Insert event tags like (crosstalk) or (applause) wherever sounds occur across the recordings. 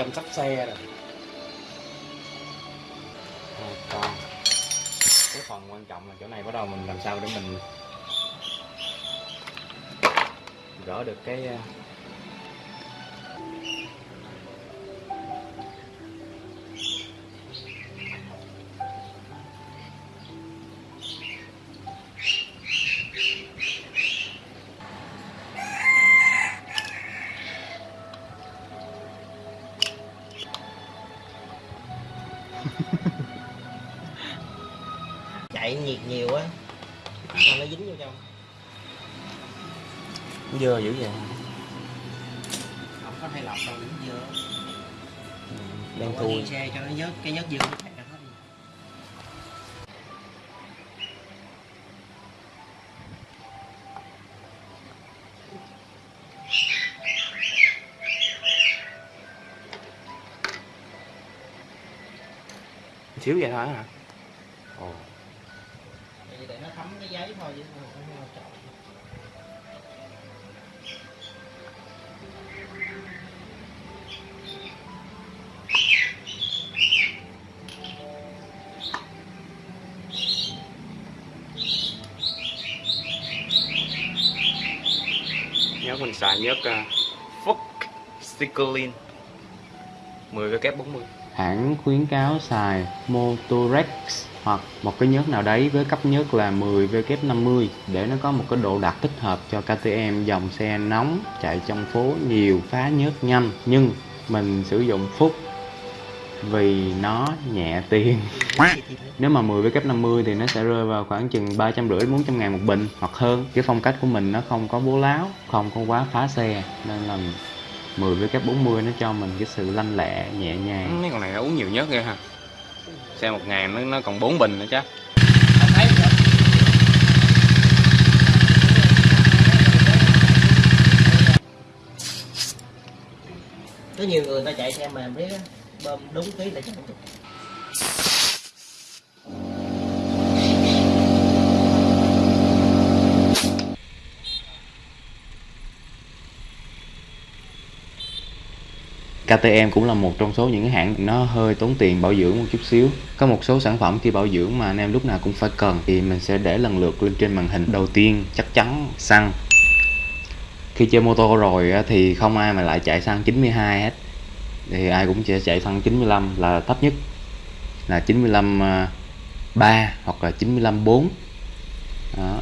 chăm sóc xe rồi. À, còn cái phần quan trọng là chỗ này bắt đầu mình làm sao để mình gỡ được cái chạy nhiệt nhiều á. Sao nó dính vô trong? Dơ dữ vậy. Không có hay lọc đâu dính dưa đang Bỏ đi thui xe cho nó nhớt cái nhớt dưa nó chạy ra hết xíu vậy thôi hả? Ồ Vậy để nó thấm cái giấy thôi chứ không quan trọng. nhớt mình xài nhớt uh, Fox Sticklin 10 kép 40 hãng khuyến cáo xài Motorex hoặc một cái nhớt nào đấy với cấp nhớt là 10 W50 để nó có một cái độ đạt thích hợp cho KTM dòng xe nóng chạy trong phố nhiều phá nhớt nhanh. Nhưng mình sử dụng Phúc vì nó nhẹ tiền. (laughs) Nếu mà 10 với cấp 50 thì nó sẽ rơi vào khoảng chừng 350 400 ngàn một bình hoặc hơn. Cái phong cách của mình nó không có bố láo không có quá phá xe nên là 10 với cấp 40 nó cho mình cái sự lanh lẹ nhẹ nhàng. Mấy con này nó uống nhiều nhất ghê ha xe một ngàn nó, nó còn 4 bình nữa chứ có nhiều người ta chạy xe mà biết bơm đúng ký là chẳng được KTM cũng là một trong số những hãng nó hơi tốn tiền bảo dưỡng một chút xíu. Có một số sản phẩm khi bảo dưỡng mà anh em lúc nào cũng phải cần. Thì mình sẽ để lần lượt lên trên màn hình. Đầu tiên, chắc chắn xăng. Khi chơi mô tô rồi thì không ai mà lại chạy xăng 92 hết. Thì ai cũng sẽ chạy xăng 95 là thấp nhất. Là 95 3 à, hoặc là 95 4 đó.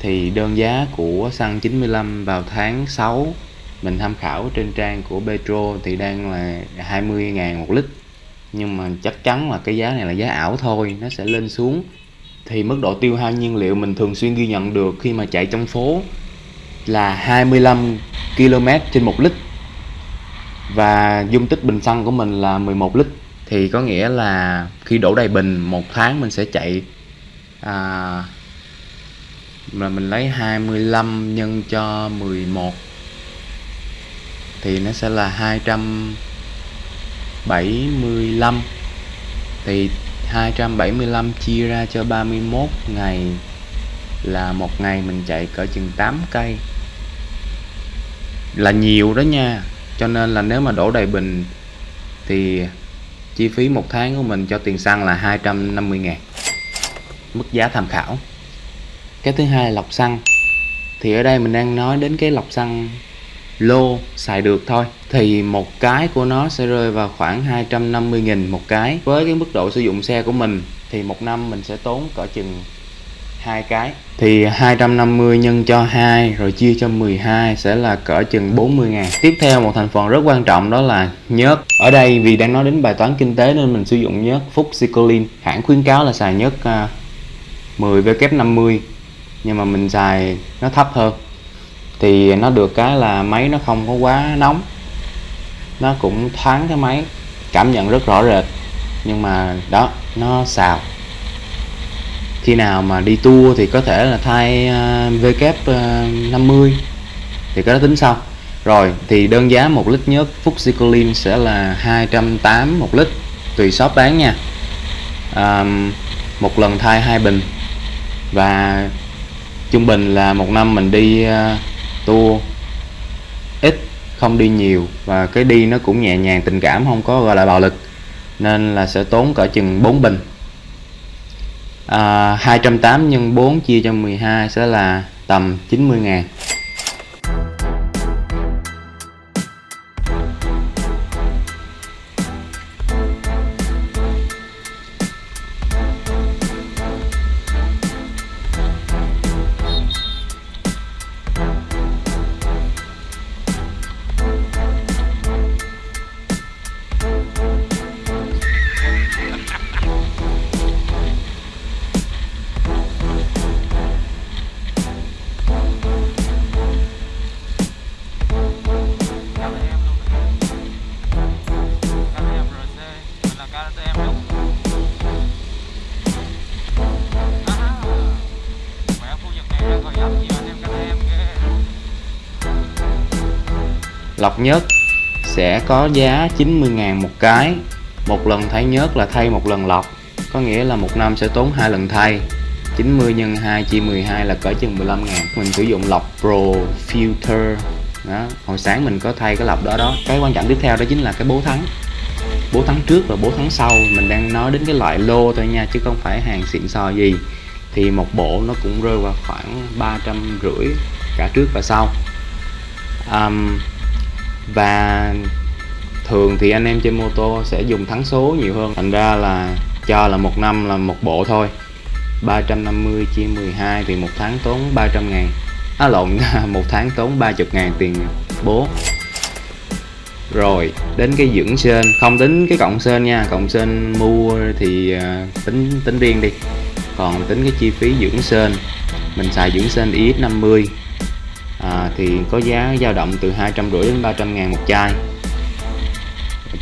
thì đơn giá của xăng 95 vào tháng 6 mình tham khảo trên trang của Petro thì đang là 20.000 một lít. Nhưng mà chắc chắn là cái giá này là giá ảo thôi nó sẽ lên xuống. Thì mức độ tiêu hao nhiên liệu mình thường xuyên ghi nhận được khi mà chạy trong phố là 25 km trên một lít. Và dung tích bình xăng của mình là 11 lít. Thì có nghĩa là khi đổ đầy bình một tháng mình sẽ chạy à, là mình lấy 25 nhân cho 11 thì nó sẽ là 275 thì 275 chia ra cho 31 ngày là một ngày mình chạy cỡ chừng 8 cây. Là nhiều đó nha, cho nên là nếu mà đổ đầy bình thì chi phí một tháng của mình cho tiền xăng là 250 ngàn, mức giá tham khảo. Cái thứ hai là lọc xăng. Thì ở đây mình đang nói đến cái lọc xăng lô xài được thôi. Thì một cái của nó sẽ rơi vào khoảng 250.000 một cái. Với cái mức độ sử dụng xe của mình, thì một năm mình sẽ tốn cỡ chừng hai cái. Thì 250 nhân cho 2 rồi chia cho 12 sẽ là cỡ chừng 40 ngàn. Tiếp theo một thành phần rất quan trọng đó là nhớt. Ở đây vì đang nói đến bài toán kinh tế nên mình sử dụng nhớt Phúc Sicolin hãng khuyến cáo là xài nhớt à, 10 W50 nhưng mà mình xài nó thấp hơn thì nó được cái là máy nó không có quá nóng. Nó cũng thoáng cái máy cảm nhận rất rõ rệt. Nhưng mà đó nó xào. Khi nào mà đi tour thì có thể là thay à, uh, W50 à, thì có đó tính sau. Rồi thì đơn giá một lít nhớt Fuxicolin sẽ là 280 một lít tùy shop bán nha. À, một lần thay hai bình. Và trung bình là một năm mình đi uh, tour. Ít không đi nhiều và cái đi nó cũng nhẹ nhàng tình cảm không có gọi là bạo lực. Nên là sẽ tốn cỡ chừng 4 bình. À, 280 nhân 4 chia cho 12 sẽ là tầm 90 ngàn. Lọc nhớt sẽ có giá 90.000 một cái. Một lần thay nhớt là thay một lần lọc có nghĩa là một năm sẽ tốn hai lần thay. 90 nhân 2 chia 12 là cỡ chừng 15 ngàn. Mình sử dụng lọc Pro Filter. Đó hồi sáng mình có thay cái lọc đó đó. Cái quan trọng tiếp theo đó chính là cái bố thắng. Bố thắng trước và bố thắng sau. Mình đang nói đến cái loại lô thôi nha chứ không phải hàng xịn sò gì. Thì một bộ nó cũng rơi vào khoảng ba trăm rưỡi cả trước và sau. Um, và thường thì anh em trên mô tô sẽ dùng thắng số nhiều hơn. Thành ra là cho là một năm là một bộ thôi. 350 chia 12 thì một tháng tốn 300 ngàn. À lộn, (laughs) một tháng tốn 30 ngàn tiền bố. Rồi, đến cái dưỡng sên. Không tính cái cộng sên nha cộng sên mua thì à, tính tính riêng đi. Còn tính cái chi phí dưỡng sên, mình xài dưỡng sên IX50 à, thì có giá dao động từ 250 đến 300 ngàn một chai.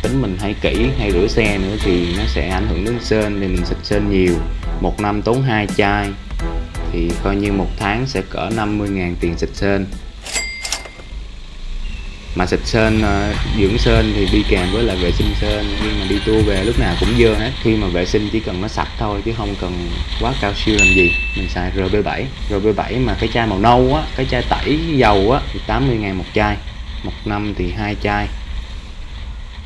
Tính mình hay kỹ hay rửa xe nữa thì nó sẽ ảnh hưởng đến sên thì mình xịt sên nhiều. Một năm tốn hai chai thì coi như một tháng sẽ cỡ 50 ngàn tiền xịt sên mà xịt sên ờ, dưỡng sên thì đi kèm với là vệ sinh sên nhưng mà đi tour về lúc nào cũng dơ hết. Khi mà vệ sinh chỉ cần nó sạch thôi chứ không cần quá cao siêu làm gì. Mình xài RB7 RB7 mà cái chai màu nâu á, cái chai tẩy dầu á, thì 80 ngàn một chai. Một năm thì hai chai.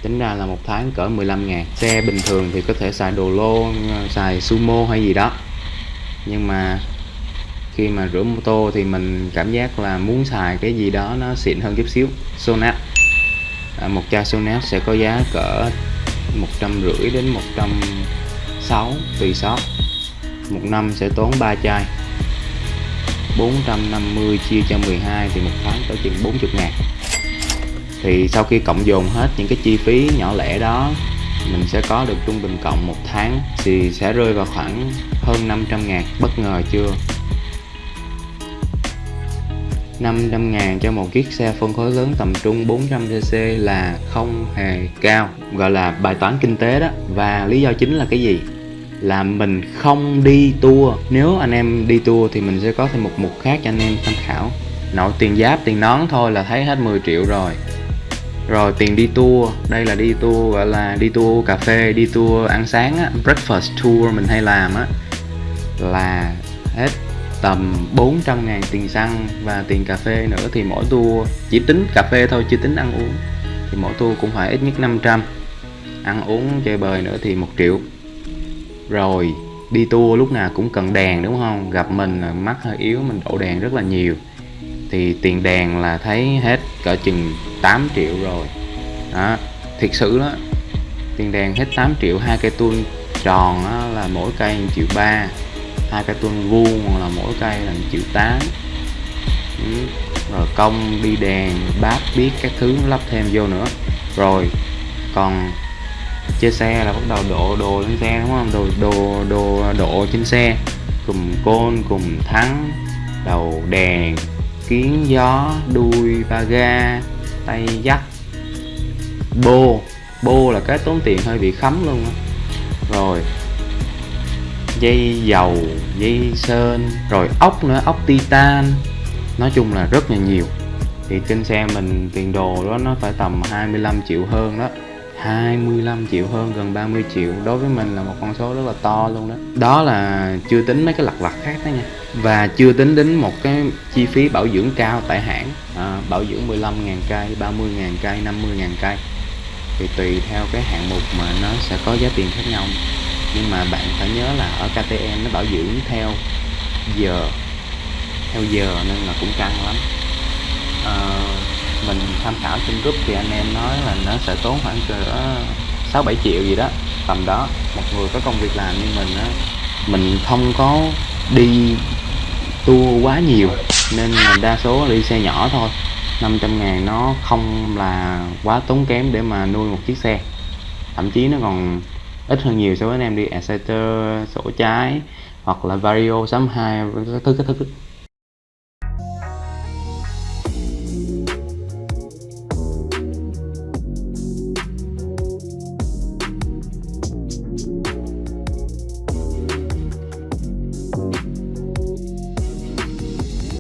Tính ra là một tháng cỡ 15 ngàn. Xe bình thường thì có thể xài đồ lô ờ, xài sumo hay gì đó. Nhưng mà khi mà rửa mô tô thì mình cảm giác là muốn xài cái gì đó nó xịn hơn chút xíu. Sonat à, một chai Sonat sẽ có giá cỡ một trăm rưỡi đến một trăm sáu tùy shop. Một năm sẽ tốn 3 chai. 450 chia cho 12 thì một tháng có chừng 40 ngàn. Thì sau khi cộng dồn hết những cái chi phí nhỏ lẻ đó mình sẽ có được trung bình cộng một tháng thì sẽ rơi vào khoảng hơn 500 ngàn. Bất ngờ chưa? 500 ngàn cho một chiếc xe phân khối lớn tầm trung 400cc là không hề cao, gọi là bài toán kinh tế đó. Và lý do chính là cái gì? Là mình không đi tour. Nếu anh em đi tour thì mình sẽ có thêm một mục khác cho anh em tham khảo. Nội tiền giáp, tiền nón thôi là thấy hết 10 triệu rồi. Rồi tiền đi tour, đây là đi tour, gọi là đi tour cà phê, đi tour ăn sáng á. Breakfast tour mình hay làm á, là hết tầm 400 ngàn tiền xăng và tiền cà phê nữa thì mỗi tour chỉ tính cà phê thôi, chưa tính ăn uống. Thì mỗi tour cũng phải ít nhất 500 ăn uống, chơi bời nữa thì một triệu. Rồi, đi tour lúc nào cũng cần đèn đúng không? Gặp mình là mắt hơi yếu, mình đổ đèn rất là nhiều. Thì tiền đèn là thấy hết cỡ chừng 8 triệu rồi. Đó, thiệt sự đó, tiền đèn hết 8 triệu, hai cây tuôn tròn đó là mỗi cây 1 triệu ba hai cây tuôn vuông là mỗi cây là 1 triệu 8 ừ. rồi công, đi đèn, bát, biết các thứ lắp thêm vô nữa. Rồi, còn chơi xe là bắt đầu độ đồ lên xe, đúng không? Đồ đồ đồ độ trên xe. Cùng côn, cùng thắng, đầu đèn, kiến gió, đuôi, ba ga, tay dắt. Bô bô là cái tốn tiền hơi bị khấm luôn rồi dây dầu dây sơn rồi ốc nữa ốc titan. Nói chung là rất là nhiều. Thì trên xe mình tiền đồ đó nó phải tầm 25 triệu hơn đó. 25 triệu hơn gần 30 triệu. Đối với mình là một con số rất là to luôn đó. Đó là chưa tính mấy cái lặt vặt khác đó nha. Và chưa tính đến một cái chi phí bảo dưỡng cao tại hãng. À, bảo dưỡng 15.000 cây 30.000 cây 50.000 cây. Thì tùy theo cái hạng mục mà nó sẽ có giá tiền khác nhau nhưng mà bạn phải nhớ là ở KTM nó bảo dưỡng theo giờ theo giờ nên là cũng căng lắm. À, mình tham khảo trên group thì anh em nói là nó sẽ tốn khoảng cỡ sáu bảy triệu gì đó tầm đó. Một người có công việc làm như mình á mình không có đi tour quá nhiều nên là đa số là đi xe nhỏ thôi. 500 ngàn nó không là quá tốn kém để mà nuôi một chiếc xe. Thậm chí nó còn ít hơn nhiều so với anh em đi, Exciter, sổ trái hoặc là Vario 62 cái thứ cái thứ